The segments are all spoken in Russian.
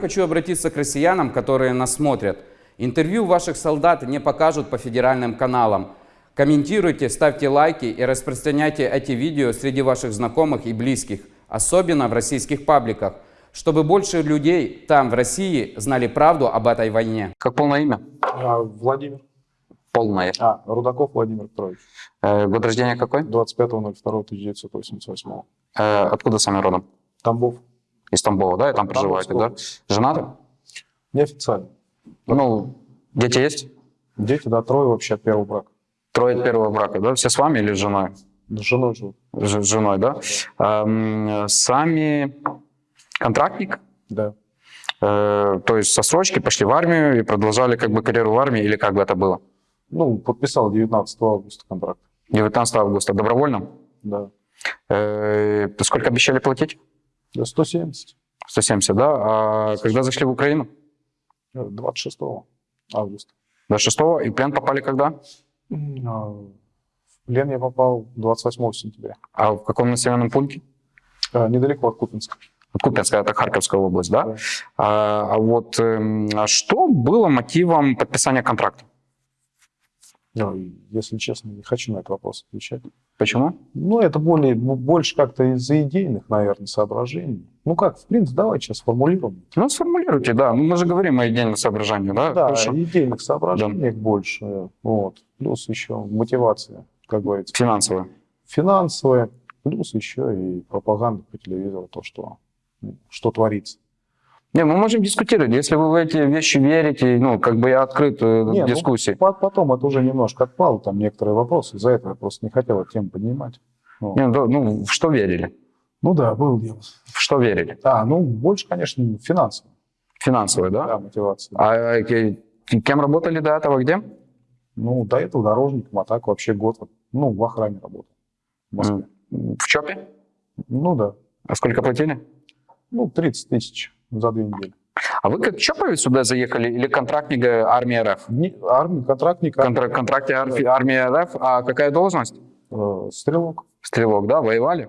Хочу обратиться к россиянам, которые нас смотрят. Интервью ваших солдат не покажут по федеральным каналам. Комментируйте, ставьте лайки и распространяйте эти видео среди ваших знакомых и близких, особенно в российских пабликах, чтобы больше людей там, в России, знали правду об этой войне. Как полное имя? А, Владимир. Полное. А, Рудаков Владимир Петрович. Э, год рождения какой? 25.02.1988. Э, откуда сами родом? Тамбов. Из Тамбова, да? И там проживаете, да? Женаты? Неофициально. Ну, дети есть? Дети, да, трое вообще от первого брака. Трое от первого брака, да? Все с вами или с женой? С женой живут. С женой, да? Эм, сами контрактник? Да. Э, то есть со строчки пошли в армию и продолжали как бы карьеру в армии или как бы это было? Ну, подписал 19 августа контракт. 19 августа добровольно? Да. Э, сколько обещали платить? Да, 170. 170, да? А когда зашли в Украину? Э, 26 августа. 26 и в плен попали когда? А, В плен я попал 28 сентября. А в каком населенном пункте? А, Недалеко от Купинска. Купинская, это Харьковская область, да? Да. А, а вот эм, а что было мотивом подписания контракта? Ну, и, если честно, не хочу на этот вопрос отвечать. Почему? Ну, это более, больше как-то из-за идейных, наверное, соображений. Ну как, в принципе, давайте сейчас формулируем. Ну, сформулируйте, да. Ну, мы же говорим о идейных соображениях, да? Да, Хорошо. идейных соображений больше. Вот. Плюс еще мотивация, как говорится, Финансово. финансовая, плюс еще и пропаганда по телевизору, то, что, ну, что творится. Не, мы можем дискутировать. Если вы в эти вещи верите, ну, как бы я открыт Не, к ну, дискуссии. по- потом это уже немножко отпало, там некоторые вопросы, из-за этого я просто не хотел эту тему поднимать. Вот. Не, ну, ну, в что верили? Ну да, был дело. В что верили? А, ну больше, конечно, финансово. Финансово, да? Да, мотивация. А э, ке- кем работали до этого, где? Ну, до этого дорожником, а так вообще год, ну, в охране работал. В Москве. В ЧОПе? Ну да. А сколько платили? Ну, 30 тысяч за две недели. А вы как ЧОПовец сюда заехали или контрактник э, армии РФ? Не, армия, контрактник, Контра- контракте арфи- армии РФ, а какая должность? э, стрелок. Стрелок, да, воевали?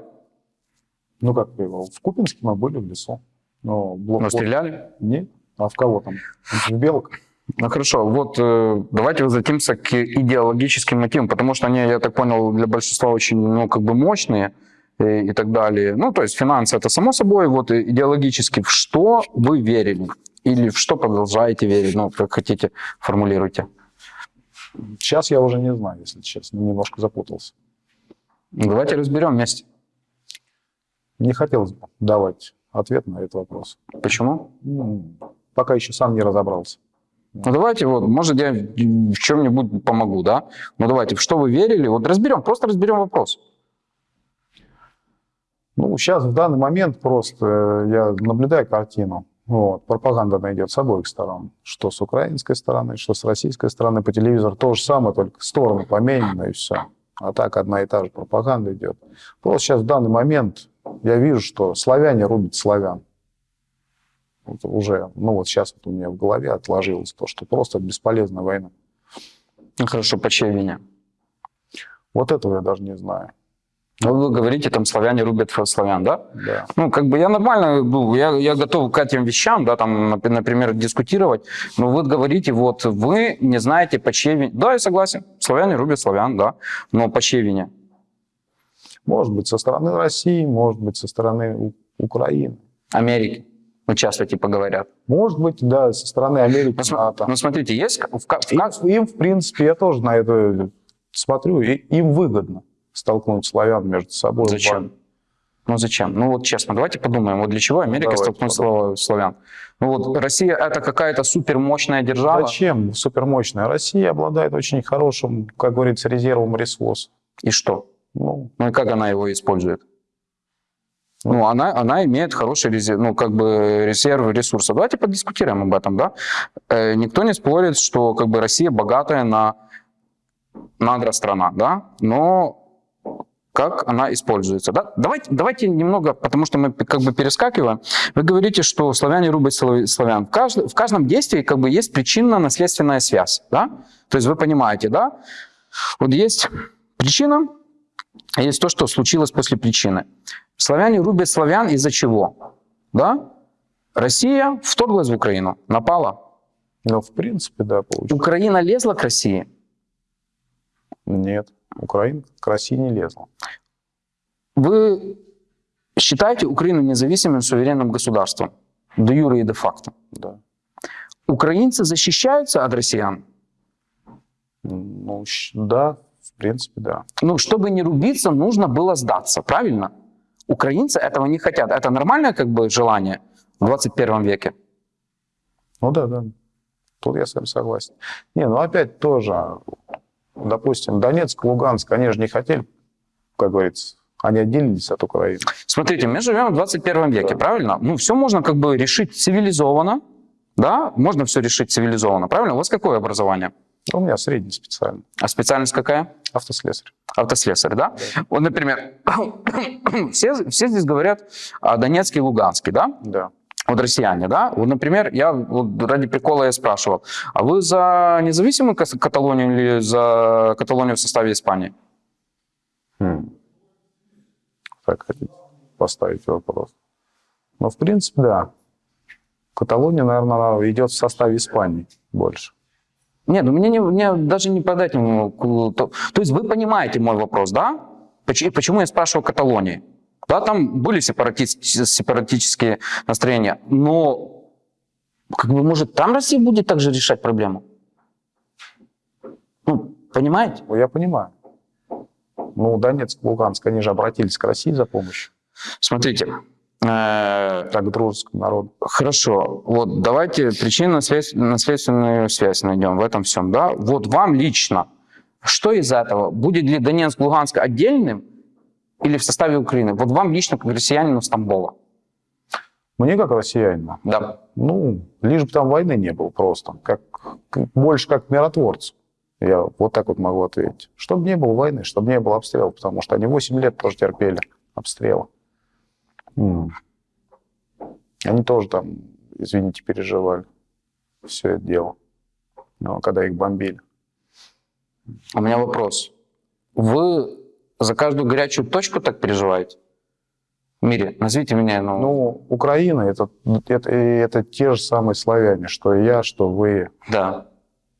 Ну, как его, в Купинске мы были в лесу. Но блок Но стреляли? Нет. А в кого там? В белок? Ну хорошо, вот э, давайте возвратимся к идеологическим мотивам, потому что они, я так понял, для большинства очень, ну, как бы мощные э, и так далее. Ну, то есть финансы это само собой, вот идеологически, в что вы верили? Или в что продолжаете верить? Ну, как хотите, формулируйте. Сейчас я уже не знаю, если честно, немножко запутался. Давайте разберем вместе. Не хотелось бы давать ответ на этот вопрос. Почему? Ну, пока еще сам не разобрался. Ну давайте вот, может я в чем-нибудь помогу, да? Ну давайте, в что вы верили? Вот разберем, просто разберем вопрос. Ну, сейчас в данный момент просто э, я наблюдаю картину. Вот, пропаганда она идет с обоих сторон. Что с украинской стороны, что с российской стороны. По телевизору то же самое, только стороны поменены и все. А так одна и та же пропаганда идет. Просто сейчас в данный момент я вижу, что славяне рубят славян. Вот уже, ну вот сейчас вот у меня в голове отложилось то, что просто бесполезная война. Ну хорошо, по чьей вине? Вот этого я даже не знаю. Ну, вы говорите, там славяне рубят славян, да? Да. Ну, как бы я нормально, ну, я, я готов к этим вещам, да, там, нап- например, дискутировать, но вы говорите, вот, вы не знаете, по чьей вине. Да, я согласен, славяне рубят славян, да, но по чьей вине? Может быть, со стороны России, может быть, со стороны Украины. Америки. Ну, часто типа говорят. Может быть, да, со стороны Америки, Ну, НАТО. ну, смотрите, есть в, ка- в Им, им, в принципе, я тоже на это смотрю, и им выгодно столкнуть славян между собой. Зачем? Ну зачем? Ну вот честно, давайте подумаем, вот для чего Америка Давайте столкнула славян? Ну вот Россия это какая-то супермощная держава. Зачем супермощная? Россия обладает очень хорошим, как говорится, резервом ресурсов. И что? Ну, Ну и как она его использует? Ну, она, она имеет хороший резерв, ну, как бы резерв ресурсов. Давайте подискутируем об этом, да? Э, никто не спорит, что как бы Россия богатая на надра страна, да? Но как она используется, да? Давайте, давайте немного, потому что мы как бы перескакиваем. Вы говорите, что славяне рубят слав- славян. В, кажд- в каждом действии как бы есть причинно-наследственная связь, да? То есть вы понимаете, да? Вот есть причина, а есть то, что случилось после причины. Славяне рубят славян из-за чего? Да? Россия вторглась в Украину, напала. Ну, в принципе, да, получилось. Украина лезла к России. Нет, Украина к России не лезла. Вы считаете Украину независимым суверенным государством? Де юре и де факто. Да. Украинцы защищаются от россиян? Ну, да, в принципе, да. Ну, чтобы не рубиться, нужно было сдаться, правильно? Украинцы этого не хотят. Это нормальное как бы желание в 21 веке? Ну да, да. Тут я с вами согласен. Не, ну опять тоже, допустим, Донецк, Луганск, они же не хотели, как говорится, они отделились от Украины. Смотрите, мы живем в 21 веке, правильно? Ну, все можно как бы решить цивилизованно, да? Можно все решить цивилизованно, правильно? У вас какое образование? У меня средний специальный, А специальность какая? автослесарь. Автослесарь, да? Вот, например, все, все здесь говорят о Донецке и Луганске, да? Да. Вот россияне, да? Вот, например, я вот ради прикола я спрашивал, а вы за независимую Каталонию или за Каталонию в составе Испании? Хм. Так хотите поставить вопрос. Ну, в принципе, да. Каталония, наверное, идет в составе Испании больше. Нет, ну мне, не, мне даже не подать ку- То, то есть вы понимаете мой вопрос, да? Почему, почему я спрашиваю Каталонии? Да, там были сепаратические настроения, но как бы, может, там Россия будет также решать проблему? Ну, понимаете? Ну, я понимаю. Ну, Донецк, Луганск, они же обратились к России за помощью, Смотрите, э, как к дружескому народу. Хорошо, вот давайте причинно-следственную связь найдем в этом всем, да? Вот вам лично, что из этого? Будет ли Донецк, Луганск отдельным или в составе Украины? Вот вам лично, как россиянину Стамбола. Мне, как россиянину, Да. ну, лишь бы там войны не было просто. Как, больше как миротворцу. Я вот так вот могу ответить. Чтобы не было войны, чтобы не было обстрелов, потому что они 8 лет тоже терпели обстрелы. М. Они тоже там, извините, переживали все это дело, ну, когда их бомбили. У меня вопрос. Вы за каждую горячую точку так переживаете? В мире? Назовите меня, ну, Ну, Украина это, это, это те же самые славяне, что я, что вы. да,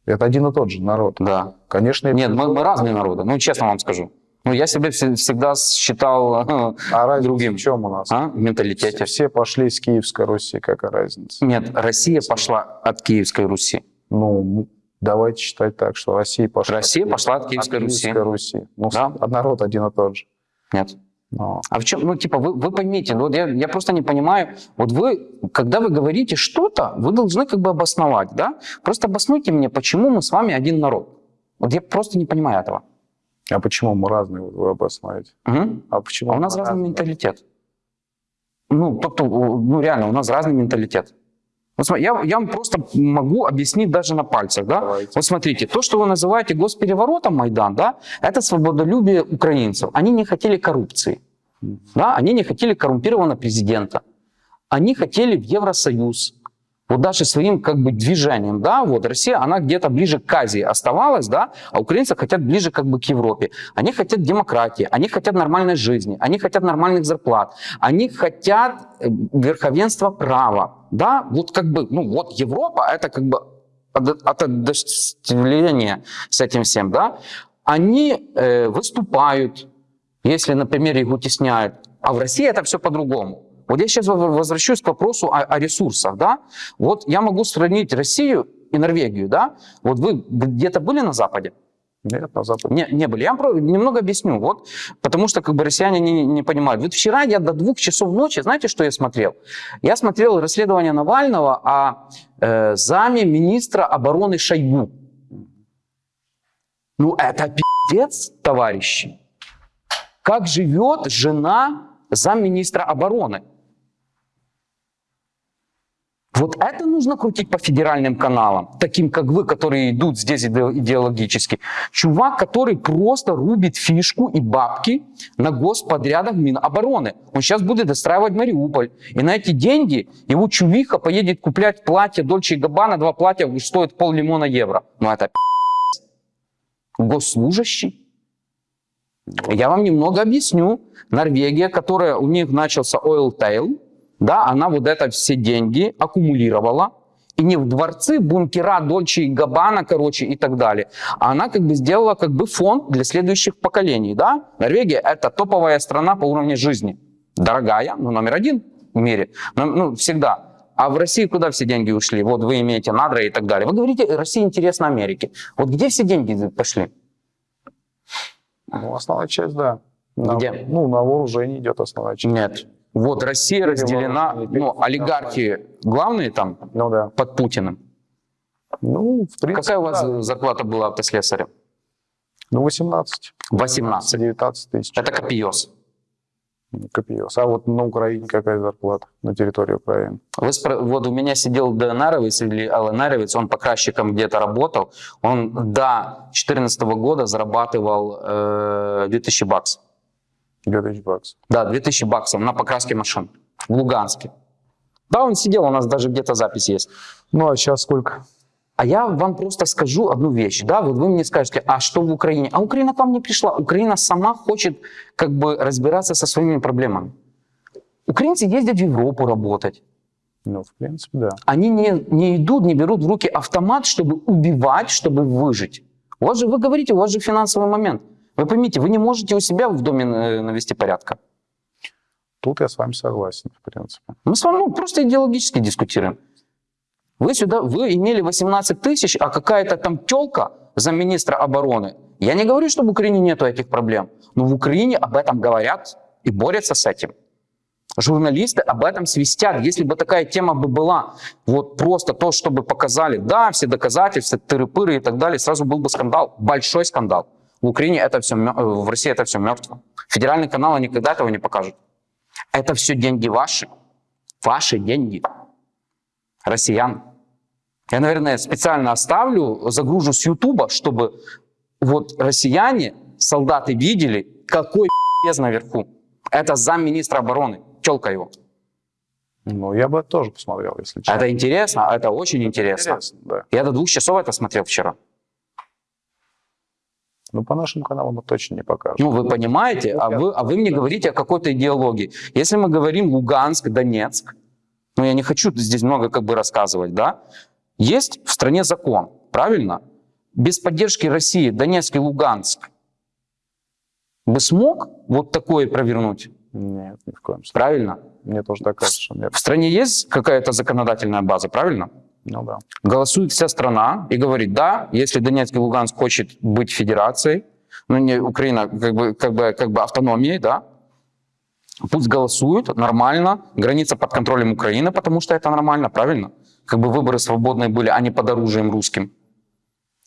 Это один и тот же народ. да. Конечно, Нет, мы, мы разные народы, ну, честно вам скажу. Ну, я себя все- всегда считал а разница другим. в чем у нас? а, в Все, менталитете. все пошли из Киевской Руси, какая разница? Нет, Россия пошла от Киевской Руси. Ну, давайте считать так, что Россия пошла, Россия пошла от Киевской Руси. Киевской Руси. Ну, Да. народ один и тот же. Нет. Но А в чем, ну, типа, вы, вы поймите, вот я, я просто не понимаю, вот вы, когда вы говорите что-то, вы должны как бы обосновать, да? Просто обоснуйте мне, почему мы с вами один народ. Вот я просто не понимаю этого. А почему мы разные, вы обосновываете? Мгм. А почему А у нас разный разные? менталитет. Ну, тобто, ну, реально, у нас разный менталитет. Вот смо- я, я вам просто могу объяснить даже на пальцах, да? Давайте. Вот смотрите, то, что вы называете госпереворотом Майдан, да, это свободолюбие украинцев. Они не хотели коррупции, да, они не хотели коррумпированного президента, они хотели в Евросоюз. Вот даже своим как бы движением, да, вот Россия, она где-то ближе к Азии оставалась, да, а украинцы хотят ближе как бы к Европе. Они хотят демократии, они хотят нормальной жизни, они хотят нормальных зарплат, они хотят э, верховенства права, да, вот как бы, ну вот Европа, это как бы от- отождествление с этим всем, да, они э, выступают, если, например, их утесняют, а в России это все по-другому. Вот я сейчас возвращусь к вопросу о, о ресурсах, да. Вот я могу сравнить Россию и Норвегию, да. Вот вы где-то были на Западе? Нет, на Западе. Не, не были. Я вам немного объясню. Вот, потому что как бы россияне не, не понимают. Вот вчера я до двух часов ночи, знаете, что я смотрел? Я смотрел расследование Навального о э, заме министра обороны Шойгу. Ну это пиздец, товарищи. Как живет жена замминистра обороны? Вот это нужно крутить по федеральным каналам, таким как вы, которые идут здесь иде- идеологически. Чувак, который просто рубит фишку и бабки на господрядах Минобороны. Он сейчас будет достраивать Мариуполь. И на эти деньги его чувиха поедет куплять платье Дольче и Габбана, два платья стоят пол лимона евро. Ну это. Госслужащий. Я вам немного объясню. Норвегия, которая у них начался oil tail, да, она вот это все деньги аккумулировала, и не в дворцы, бункера, Дольче и Габбана, короче, и так далее. А она как бы сделала как бы фонд для следующих поколений, да. Норвегия – это топовая страна по уровню жизни. Дорогая, ну, номер один в мире, ну, ну, всегда. А в России куда все деньги ушли? Вот вы имеете надра и так далее. Вы говорите, Россия интересна Америке. Вот где все деньги пошли? Ну, основная часть, да. На- Где? ну, на вооружение идет основная часть. Нет. Вот Россия разделена, ну, олигархи главные там Ну да. под Путиным. Ну, в принципе, Какая у вас да. зарплата была автослесаря? Ну, 18. 18. 19 тысяч. Это копьес. Копьес. А вот на Украине какая зарплата на территории Украины? Вы спро- вот у меня сидел ДНРовец или ЛНРовец, он покрасчиком где-то работал. Он до 2014 года зарабатывал э, 2000 баксов. 2000 баксов. Да, 2000 баксов на покраске машин в Луганске. Да, он сидел, у нас даже где-то запись есть. Ну, а сейчас сколько? А я вам просто скажу одну вещь, да, вот вы мне скажете, а что в Украине? А Украина к вам не пришла, Украина сама хочет как бы разбираться со своими проблемами. Украинцы ездят в Европу работать, Ну, в принципе, да. они не, не идут, не берут в руки автомат, чтобы убивать, чтобы выжить. У вас же, вы говорите, у вас же финансовый момент. Вы поймите, вы не можете у себя в доме э, навести порядка. Тут я с вами согласен, в принципе. Мы с вами ну, просто идеологически дискутируем. Вы сюда, вы имели 18 тысяч, а какая-то там телка замминистра обороны. Я не говорю, что в Украине нету этих проблем, но в Украине об этом говорят и борются с этим. Журналисты об этом свистят. Если бы такая тема бы была, вот просто то, чтобы показали, да, все доказательства, тыры-пыры и так далее, сразу был бы скандал, большой скандал. В Украине это все, э, в России это все мертво. Федеральные каналы никогда этого не покажут. Это все деньги ваши. Ваши деньги. Россиян. Я, наверное, специально оставлю, загружу с Ютуба, чтобы вот россияне, солдаты видели, какой пиздец наверху. Это замминистра обороны. Телка его. Ну, я бы тоже посмотрел, если честно. Это интересно, это очень интересно. Интересно, да. Я до двух часов это смотрел вчера. Ну, по нашим каналам мы точно не покажем. Ну, вы понимаете, а вы, а вы мне говорите о какой-то идеологии. Если мы говорим Луганск, Донецк, ну, я не хочу здесь много как бы рассказывать, да, есть в стране закон, правильно? Без поддержки России Донецк и Луганск бы смог вот такое провернуть, Нет, ни в коем случае. правильно? Мне тоже так кажется, что нет. В стране есть какая-то законодательная база, правильно? Ну да. голосует вся страна и говорит, да, если Донецк и Луганск хочет быть федерацией, ну не Украина как бы, как бы, как бы автономией, да, пусть голосуют нормально, граница под контролем Украины, потому что это нормально, правильно? Как бы выборы свободные были, а не под оружием русским.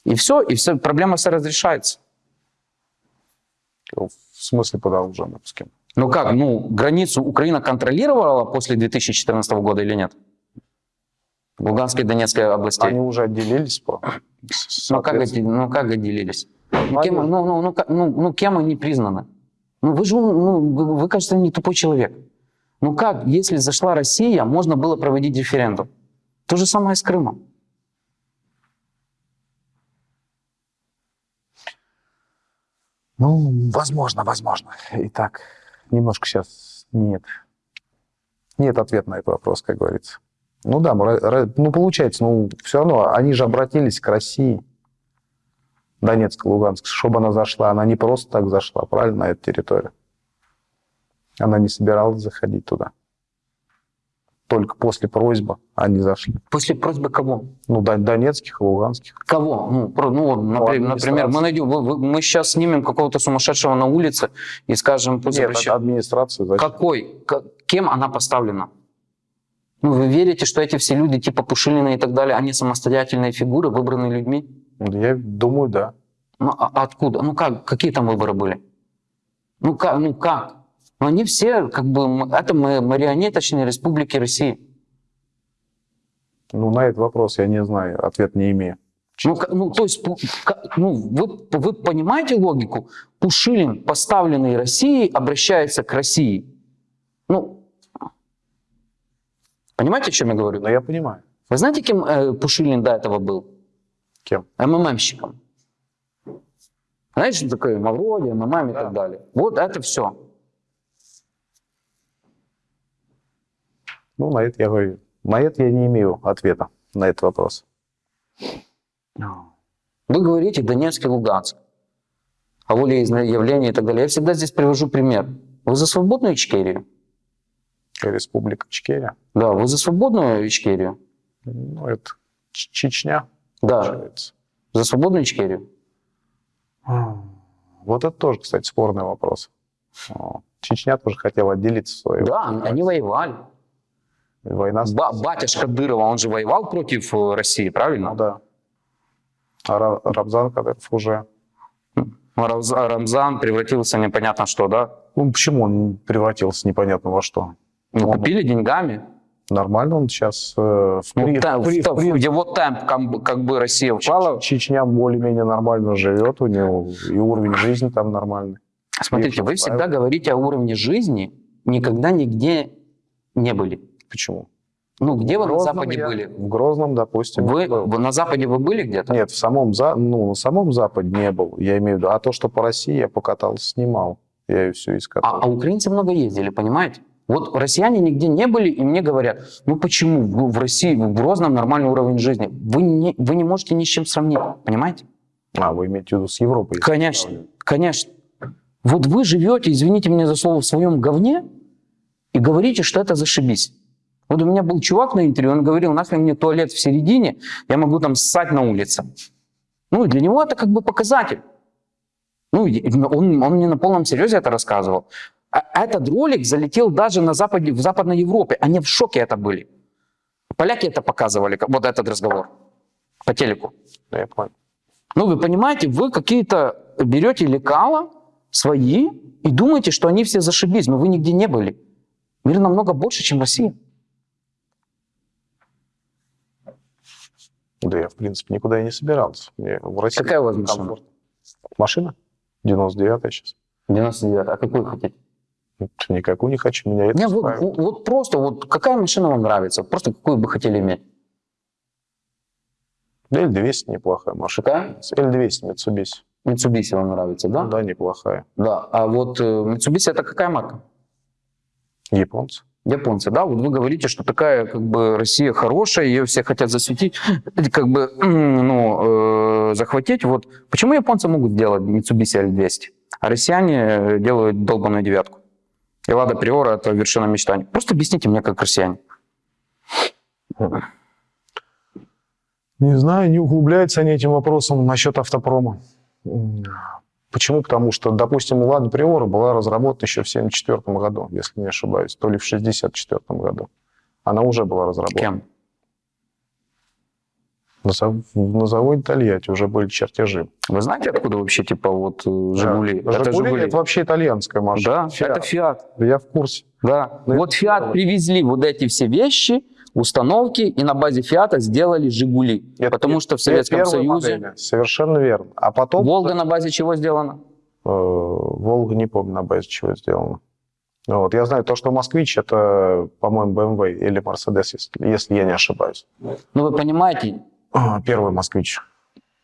И все, и все, проблема вся разрешается. В смысле под оружием русским? Ну как, ну границу Украина контролировала после 2014 года или нет? Луганской и Донецкой областей. Они уже отделились по... Ну как, ну как отделились? Ну, Кем, они- ну, ну, ну, ну, ну, кем они признаны? Ну вы же, ну, вы, вы, кажется, не тупой человек. Ну как, если зашла Россия, можно было проводить референдум? То же самое с Крымом. Ну, возможно, возможно. Итак, немножко сейчас нет. Нет ответа на этот вопрос, как говорится. Ну да, ну получается, ну все равно они же обратились к России. Донецк, Луганск, чтобы она зашла. Она не просто так зашла, правильно, на эту территорию. Она не собиралась заходить туда. Только после просьбы они зашли. После просьбы кого? Ну, дон- донецких и луганских. Кого? Ну, про- ну вот, напри- например, администрации. мы найдем, мы сейчас снимем какого-то сумасшедшего на улице и скажем, пусть Нет, администрация зачем? Какой? К- кем она поставлена? Ну, вы верите, что эти все люди, типа Пушилина и так далее, они самостоятельные фигуры, выбранные людьми? Я думаю, да. Ну, а откуда? Ну, как? Какие там выборы были? Ну, как? Ну, как? Ну, они все, как бы, это ма- марионеточные республики России. Ну, на этот вопрос я не знаю, ответ не имею. Ну, ну, то есть, ну, вы, вы понимаете логику? Пушилин, поставленный Россией, обращается к России. Ну, понимаете, о чем я говорю? Но я понимаю. Вы знаете, кем э, Пушилин до этого был? Кем? МММщиком. Знаете, что такое Мавроди, МММ и так далее? Вот это все. Ну, на это я говорю, на это я не имею ответа, на этот вопрос. Вы говорите Донецк и Луганск, о волеизъявлении и так далее. Я всегда здесь привожу пример. Вы за свободную Ичкерию? Республика Ичкерия. Да, вы за свободную Ичкерию? Ну, это Чечня, Да, получается. за свободную Ичкерию. Вот это тоже, кстати, спорный вопрос. Чечня тоже хотела отделиться в свое Да, они воевали. Война Ба- батюшка Дырова, он же воевал против э, России, Ну правильно? да. А Ра- Рамзан Кадыров уже... Рамз- а Рамзан превратился непонятно что, да? Ну, почему он превратился непонятно во что? Ну, Он- купили деньгами. Нормально он сейчас э, в, Ну, при- в при- в при- в его темп, как как бы Россия впала. Чечня более-менее нормально живет, у него и уровень жизни там нормальный. Смотрите, вы всегда говорите о уровне жизни, никогда нигде не были. Почему? Ну, где вы В на Грозном Западе я- были? В Грозном, допустим. Вы, вы на Западе вы были где-то? Нет, в самом, за... ну, на самом Западе не был, я имею в виду. А то, что по России я покатался, снимал. Я ее все А, искатал. а украинцы много ездили, понимаете? Вот россияне нигде не были, и мне говорят, ну почему в, России, в Грозном нормальный уровень жизни? Вы не, вы не можете ни с чем сравнить, понимаете? А, вы имеете в виду с Европой? Конечно, конечно. Вот вы живете, извините меня за слово, в своем говне и говорите, что это зашибись. Вот у меня был чувак на интервью, он говорил, нахрен мне туалет в середине, я могу там ссать на улице. Ну, и для него это как бы показатель. Ну, и он, он мне на полном серьезе это рассказывал. А этот ролик залетел даже на Западе, в Западной Европе. Они в шоке это были. Поляки это показывали, вот этот разговор по телеку. Да, я понял. Ну, вы понимаете, вы какие-то берете лекала свои и думаете, что они все зашибись, но вы нигде не были. Мир намного больше, чем Россия. Да я, в принципе, никуда и не собирался. Мне в России Какая у вас машина? Машина? 99-я сейчас. 99. А какую хотите? Никакую не хочу, меня это Не, вот, вот- просто, вот какая машина вам нравится? Просто какую бы хотели иметь? L200 неплохая машина. Какая? L200 Mitsubishi. Mitsubishi вам нравится, да? Да, неплохая. Да. А вот э, Mitsubishi это какая марка? Японцы. Японцы, да? Вот вы говорите, что такая как бы Россия хорошая, ее все хотят засветить, как бы, ну, э, захватить. Вот почему японцы могут сделать Mitsubishi L200, а россияне э, делают долбанную девятку? И Лада Приора это вершина мечтаний. Просто объясните мне, как россияне. Не знаю, не углубляются они этим вопросом насчет автопрома. Почему? Потому что, допустим, у Лада Приора была разработана еще в 1974 году, если не ошибаюсь, то ли в 1964 году. Она уже была разработана. Кем? На, зав- на заводе Тольятти уже были чертежи. Вы знаете, откуда вообще, типа, вот э, Жигули? Да. Это «Жигули» это вообще итальянская машина. Да, «Фиат». это Фиат. Я в курсе. Да. Ну, вот это Фиат привезли вот эти все вещи, установки, и на базе Фиата сделали Жигули. Это потому что в Советском Союзе модели. Совершенно верно. А потом... Волга на базе чего сделана? Э, Волга, не помню, на базе чего сделано. Вот. Я знаю то, что Москвич это, по-моему, BMW или Mercedes, если, если я не ошибаюсь. Ну, вы понимаете, Первый Москвич.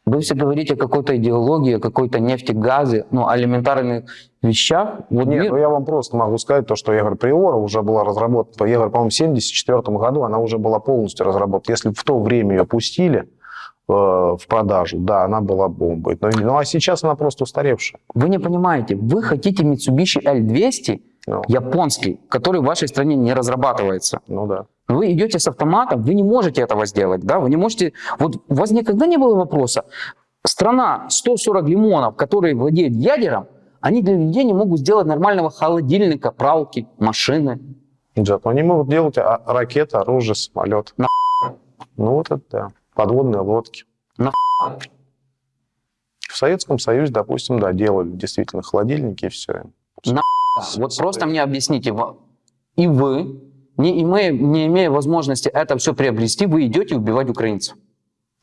Вы все говорите о какой-то идеологии, о какой-то нефти, газе, ну, элементарных вещах. Вот Нет, мир- ну я вам просто могу сказать то, что, говорю, Приора уже была разработана, говорю, по-моему, в 1974 году она уже была полностью разработана. Если в то время ее пустили э, в продажу, да, она была бомбой. Но, ну а сейчас она просто устаревшая. Вы не понимаете, вы хотите Mitsubishi L200 Ну, японский, который в вашей стране не разрабатывается. ну да. Вы идете с автоматом, вы не можете этого сделать, да, вы не можете, вот у вас никогда не было вопроса, страна 140 лимонов, которые владеют ядером, они для людей не могут сделать нормального холодильника, пралки, машины. Зато они могут делать а, ракеты, оружие, самолет. На- Ну вот это да. Подводные лодки. На- В Советском Союзе, допустим, да, делали действительно холодильники и все. Вот просто мне объясните, и вы, не имея, не имея возможности это все приобрести, вы идете убивать украинцев.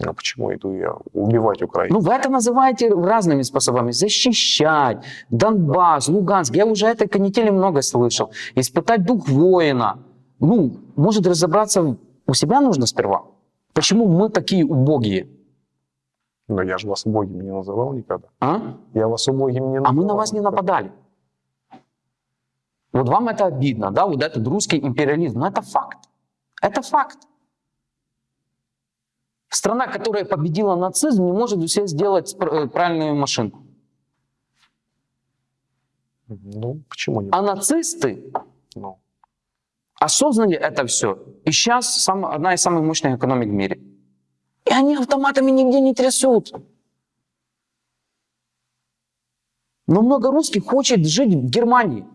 А почему иду я убивать Украину? Ну, вы это называете разными способами. Защищать Донбасс, Луганск. Я уже этой канители много слышал. Испытать дух воина. Ну, может разобраться у себя нужно сперва. Почему мы такие убогие? Но я же вас убогими не называл никогда. А? Я вас убогими не А называл. мы на вас не нападали. Вот вам это обидно, да, вот этот русский империализм, но это факт. Это факт. Страна, которая победила нацизм, не может у себя сделать э, правильную машинку. Ну, почему не? А нацисты Ну, осознали это все. И сейчас одна из самых мощных экономик в мире. И они автоматами нигде не трясут. Но много русских хочет жить в Германии.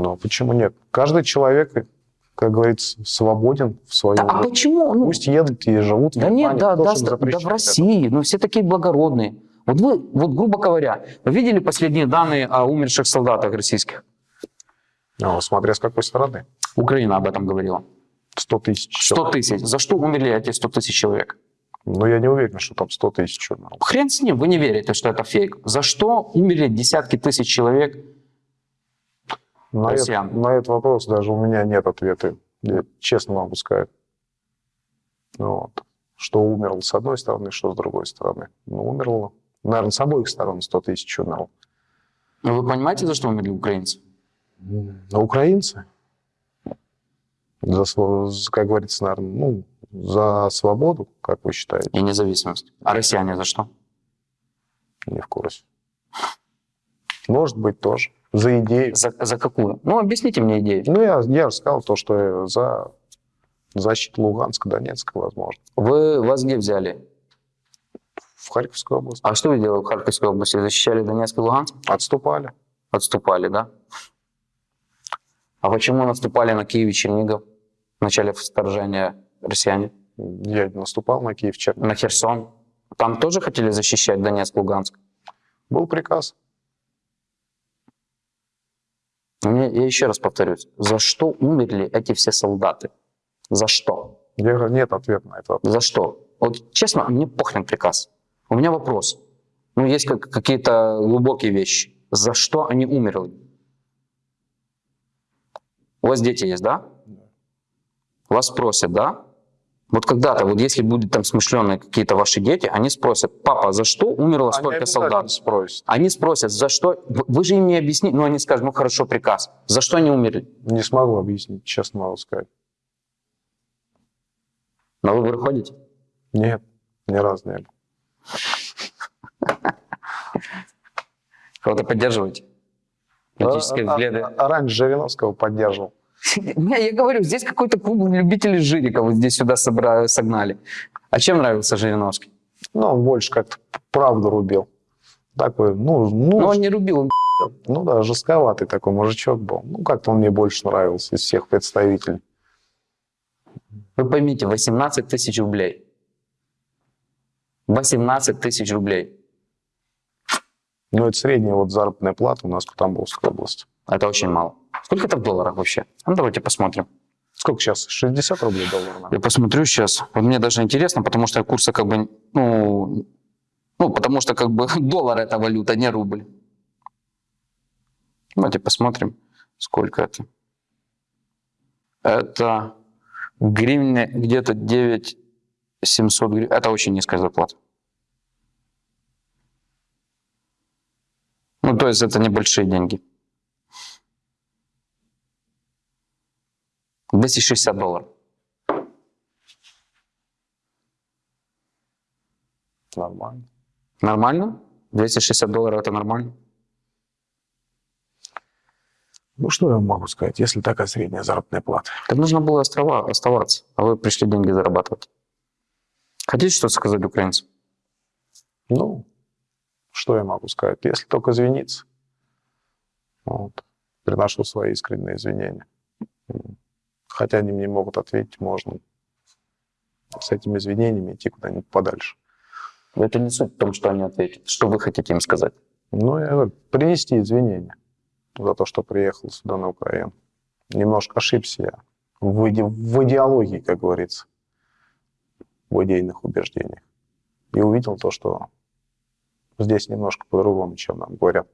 Ну, почему нет? Каждый человек, как говорится, свободен в своем. Да, а почему? Ну, Пусть едут и живут в да Германии. нет, да, Кто да, да, запрещает в? России. Ну, все такие благородные. Вот вы, вот грубо говоря, вы видели последние данные о умерших солдатах российских? Ну, смотря с какой стороны. Украина об этом говорила. 100 тысяч. 100 тысяч. За что умерли эти 100 тысяч человек? Но я не уверен, что там 100 тысяч. Хрен с ним, вы не верите, что это фейк. За что умерли десятки тысяч человек? На, Россиян. этот, на этот вопрос даже у меня нет ответа. Я честно могу сказать. Ну Вот. Что умерло с одной стороны, что с другой стороны. Ну, умерло. Наверное, с обоих сторон 100 тысяч умерло. Ну, вы понимаете, за что умерли украинцы? А украинцы? За, как говорится, наверное, ну, за свободу, как вы считаете? И независимость. А россияне за что? Не в курсе. Может быть, тоже. За идею. За, за какую? Ну, объясните мне идею. Ну, я, я же сказал то, что за защиту Луганска, Донецка, возможно. Вы вас где взяли? В Харьковской области. А что вы делали в Харьковской области? Защищали Донецк и Луганск? Отступали. Отступали, да? А почему наступали на Киев и Чернигов в начале вторжения россияне? Я не наступал на Киев, Чернигов. На Херсон? Там тоже хотели защищать Донецк, Луганск? Был приказ. Но мне- я еще раз повторюсь. За что умерли эти все солдаты? За что? Я говорю, нет ответа на это. За что? Вот честно, мне похрен приказ. У меня вопрос. Ну, есть как- какие-то глубокие вещи. За что они умерли? У вас дети есть, да? Вас спросят, да? Вот когда-то, вот если будут там смышленые какие-то ваши дети, они спросят, папа, за что умерло Они столько солдат? спросят. Они спросят, за что? Вы- же им не объясните, ну они скажут, ну хорошо, приказ. За что они умерли? Не смогу объяснить, честно могу сказать. На выборы ходите? Нет, ни разу не был. Кого-то поддерживаете? Политические А- а- взгляды. а раньше Жириновского поддерживал. Не, я говорю, здесь какой-то клуб любителей Жирика вот здесь сюда собра- согнали. А чем нравился Жириновский? Ну, он больше как-то правду рубил. Такой, ну, ну, Ну, он не рубил, он ну да, жестковатый такой мужичок был. Ну, как-то он мне больше нравился из всех представителей. Вы поймите, 18 тысяч рублей. 18 тысяч рублей. Ну, это средняя вот заработная плата у нас в Тамбовской области. Это очень мало. Сколько это в долларах вообще? Ну, давайте посмотрим. Сколько сейчас? 60 рублей доллар, наверное. Я посмотрю сейчас. Вот мне даже интересно, потому что курсы как бы, ну, ну, потому что как бы доллар это валюта, не рубль. Давайте посмотрим, сколько это. Это в гривне где-то 9 700 гривен. Это очень низкая зарплата. Ну, то есть это небольшие деньги. 260 долларов. Нормально. Нормально? 260 долларов это нормально? Ну, что я могу сказать, если такая средняя заработная плата? Так нужно было острова, оставаться, а вы пришли деньги зарабатывать. Хотите что-то сказать украинцам? Ну, что я могу сказать? Если только извиниться. Вот. Приношу свои искренние извинения. Хотя они мне могут ответить, можно с этими извинениями идти куда-нибудь подальше. Это не суть в том, что они ответят. Что вы хотите им сказать? Ну, я говорю, принести извинения за то, что приехал сюда на Украину. Немножко ошибся я в, иде- в идеологии, как говорится, в идейных убеждениях. И увидел то, что здесь немножко по-другому, чем нам говорят.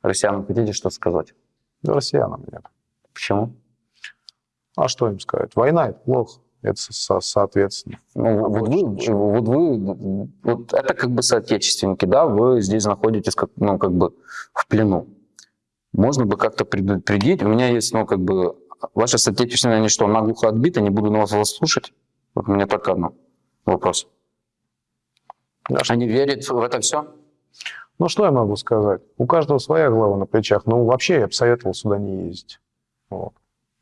Россиянам хотите что-то сказать? Да россиянам нет. Почему? А что им сказать? Война — это плохо. Это со- соответственно. Ну, вот вы, вот вы, вот это как бы соотечественники, да, вы здесь находитесь как, ну, как бы в плену. Можно бы как-то предупредить. У меня есть, ну, как бы ваши соотечественные, они что, наглухо отбиты, не буду на вас вас слушать? Вот у меня только одно вопрос. Они верят в это все? Ну, что я могу сказать? У каждого своя голова на плечах. Ну, вообще, я бы советовал сюда не ездить. Вот.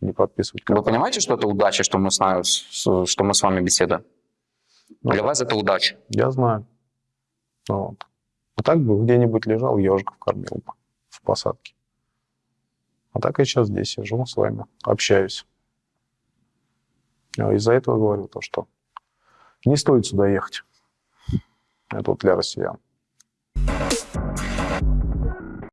Не подписывать Вы контракт. понимаете, что это удача, что мы с, нами- что мы с вами беседуем? Ну, Для вас это удача. Я знаю. Вот. А так бы где-нибудь лежал, ежиков кормил бы в посадке. А так я сейчас здесь сижу с вами, общаюсь. А Из-за этого говорю то, что не стоит сюда ехать. Это вот для россиян.